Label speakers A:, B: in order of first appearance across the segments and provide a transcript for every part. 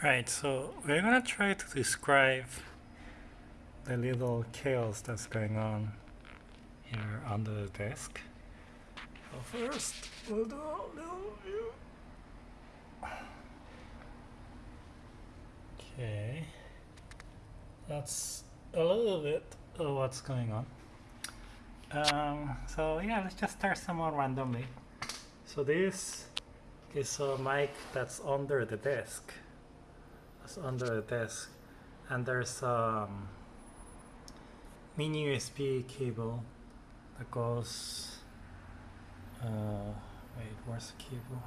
A: Right, so we're gonna try to describe the little chaos that's going on here under the desk. So first, we'll do a little view. Okay, that's a little bit of what's going on. Um, so yeah, let's just start somewhere randomly. So this is a mic that's under the desk under the desk and there's a um, mini USB cable that goes uh, wait where's the cable?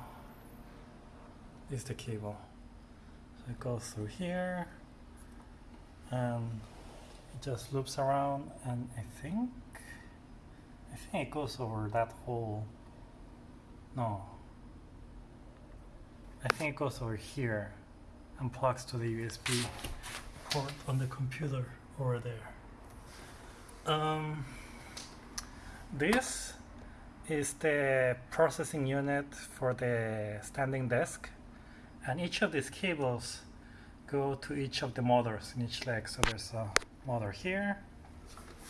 A: Is the cable. So it goes through here and it just loops around and I think I think it goes over that hole no. I think it goes over here and plugs to the USB port on the computer over there. Um, this is the processing unit for the standing desk and each of these cables go to each of the motors in each leg. So there's a motor here,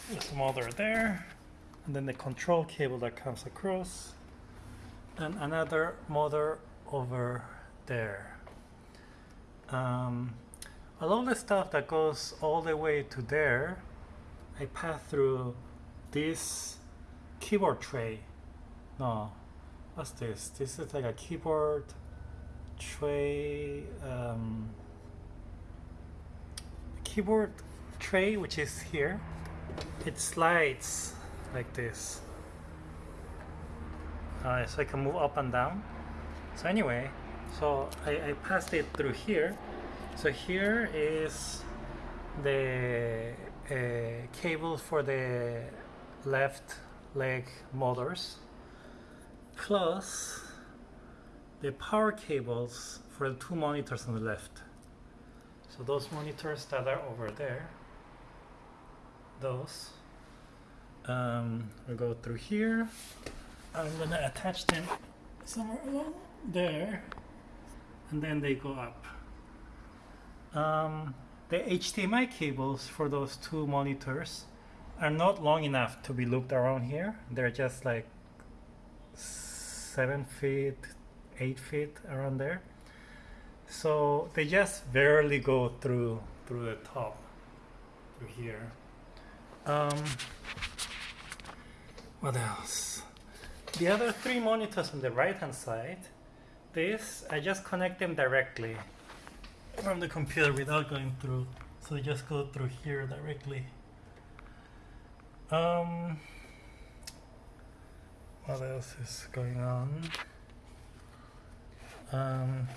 A: there's a motor there, and then the control cable that comes across, and another motor over there. Um, all the stuff that goes all the way to there, I pass through this keyboard tray. No, what's this? This is like a keyboard tray, um, keyboard tray, which is here. It slides like this. Uh, so I can move up and down. So anyway, so I, I passed it through here. So here is the uh, cable for the left leg motors plus the power cables for the two monitors on the left. So those monitors that are over there those um, we go through here. I'm gonna attach them somewhere along there and then they go up. Um, the HDMI cables for those two monitors are not long enough to be looped around here. They're just like seven feet, eight feet around there. So they just barely go through through the top, through here. Um, what else? The other three monitors on the right hand side this, I just connect them directly from the computer without going through. So they just go through here directly. Um, what else is going on? Um,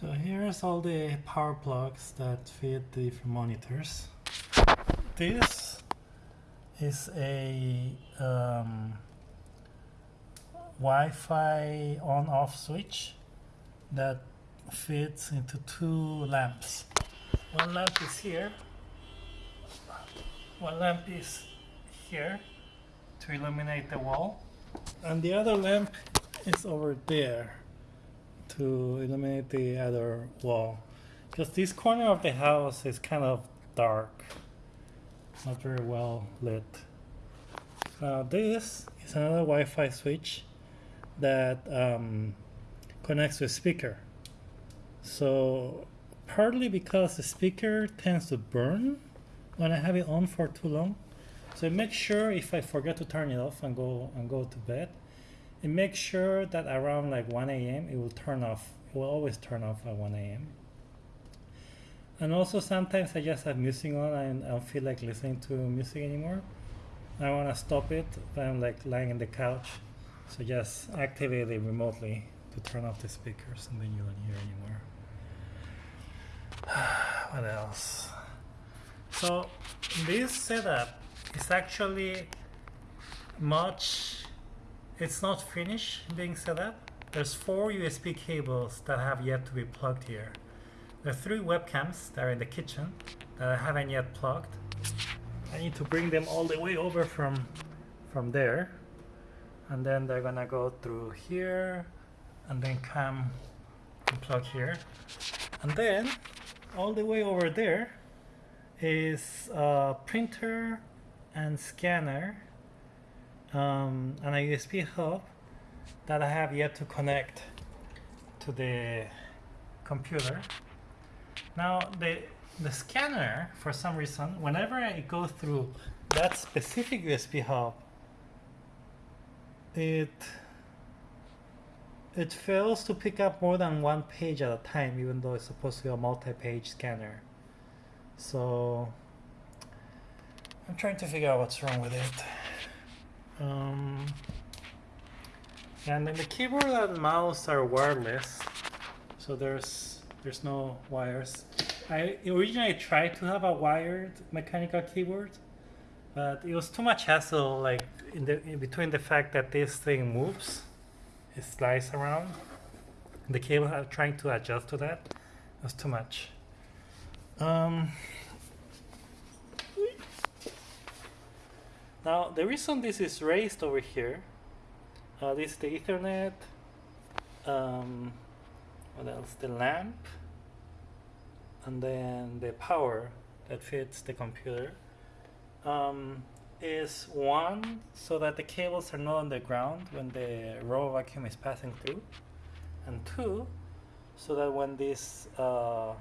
A: so here's all the power plugs that feed the different monitors. This is a um, Wi-Fi on-off switch that fits into two lamps. One lamp is here, one lamp is here to illuminate the wall, and the other lamp is over there to illuminate the other wall. Because this corner of the house is kind of dark, not very well lit. Now this is another Wi-Fi switch that um, connects to a speaker. So partly because the speaker tends to burn when I have it on for too long. So make sure if I forget to turn it off and go and go to bed, it makes sure that around like 1 a.m. it will turn off. It will always turn off at 1 a.m. And also sometimes I just have music on and I don't feel like listening to music anymore. I want to stop it, but I'm like lying in the couch so just activate it remotely to turn off the speakers and then you don't hear anymore. what else? So this setup is actually much, it's not finished being set up. There's four USB cables that have yet to be plugged here. There are three webcams that are in the kitchen that I haven't yet plugged. I need to bring them all the way over from, from there and then they're gonna go through here and then come can plug here. And then all the way over there is a printer and scanner um, and a USB hub that I have yet to connect to the computer. Now the the scanner, for some reason, whenever I go through that specific USB hub, it it fails to pick up more than one page at a time, even though it's supposed to be a multi-page scanner. So I'm trying to figure out what's wrong with it. Um, and then the keyboard and mouse are wireless, so there's there's no wires. I originally tried to have a wired mechanical keyboard, but it was too much hassle. Like in the in between the fact that this thing moves, it slides around, the cable uh, trying to adjust to that was too much. Um, now the reason this is raised over here, uh, this is the Ethernet. Um, what else? The lamp and then the power that fits the computer um, is one so that the cables are not on the ground when the raw vacuum is passing through and two so that when this uh,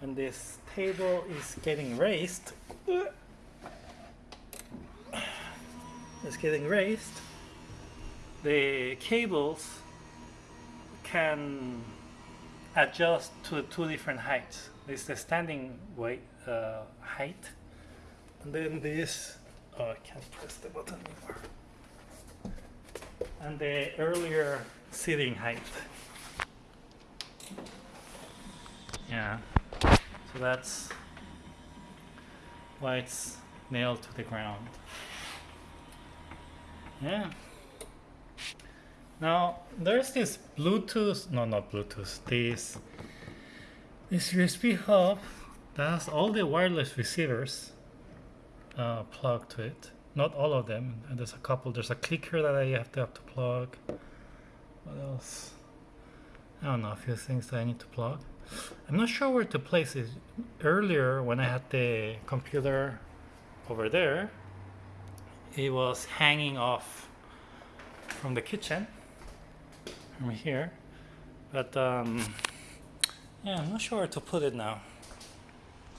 A: when this table is getting raised it's getting raised the cables can adjust to two different heights. This is the standing weight uh, height, and then this. Oh, I can't press the button anymore. And the earlier sitting height. Yeah. So that's why it's nailed to the ground. Yeah. Now there's this Bluetooth, no, not Bluetooth. This this USB hub that has all the wireless receivers uh, plugged to it. Not all of them. And there's a couple. There's a clicker that I have to have to plug. What else? I don't know. A few things that I need to plug. I'm not sure where to place it. Earlier, when I had the computer over there, it was hanging off from the kitchen from here but um, yeah I'm not sure where to put it now